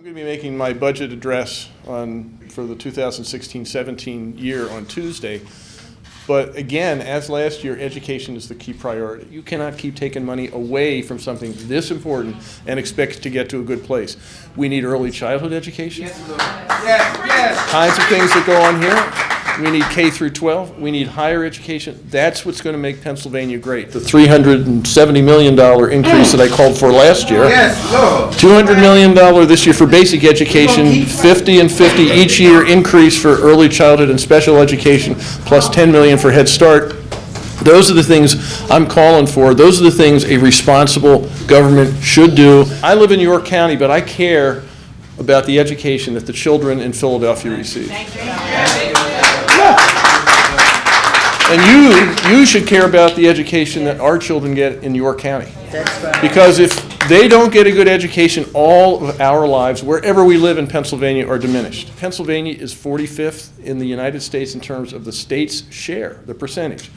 I'm going to be making my budget address on, for the 2016-17 year on Tuesday. But again, as last year, education is the key priority. You cannot keep taking money away from something this important and expect to get to a good place. We need early childhood education. Yes, yes. Kinds of things that go on here. We need K through 12. We need higher education. That's what's going to make Pennsylvania great. The $370 million increase that I called for last year. Yes, Lord. $200 million this year for basic education, 50 and 50 each year increase for early childhood and special education, plus 10 million for Head Start. Those are the things I'm calling for. Those are the things a responsible government should do. I live in York County, but I care about the education that the children in Philadelphia receive. And you, you should care about the education that our children get in your County. Because if they don't get a good education, all of our lives, wherever we live in Pennsylvania, are diminished. Pennsylvania is 45th in the United States in terms of the state's share, the percentage,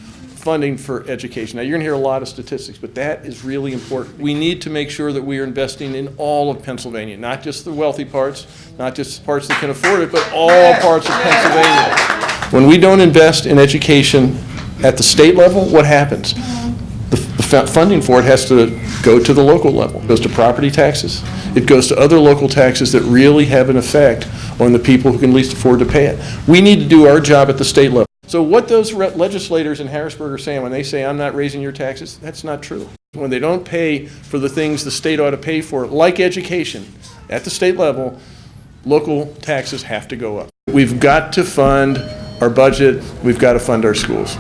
funding for education. Now, you're going to hear a lot of statistics, but that is really important. We need to make sure that we are investing in all of Pennsylvania, not just the wealthy parts, not just parts that can afford it, but all parts of Pennsylvania. When we don't invest in education at the state level, what happens? The the funding for it has to go to the local level. It goes to property taxes. It goes to other local taxes that really have an effect on the people who can least afford to pay it. We need to do our job at the state level. So what those legislators in Harrisburg are saying when they say, "I'm not raising your taxes," that's not true. When they don't pay for the things the state ought to pay for, like education, at the state level, local taxes have to go up. We've got to fund our budget, we've got to fund our schools.